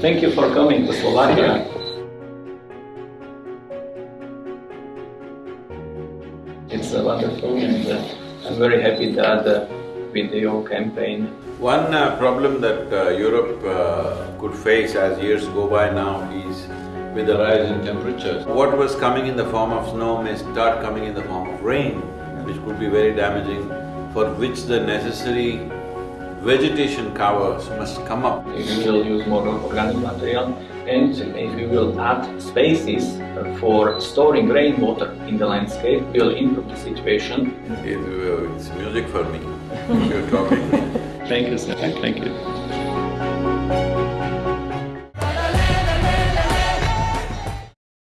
Thank you for coming to Slovakia. It's uh, wonderful and uh, I'm very happy that the video campaign One uh, problem that uh, Europe uh, could face as years go by now is with the rise in temperatures. What was coming in the form of snow may start coming in the form of rain, which could be very damaging, for which the necessary vegetation covers must come up. if we will use more organic material and if we will add spaces for storing rainwater in the landscape, we will improve the situation. Uh, it's music for me, you're talking. Thank you, sir. Thank you.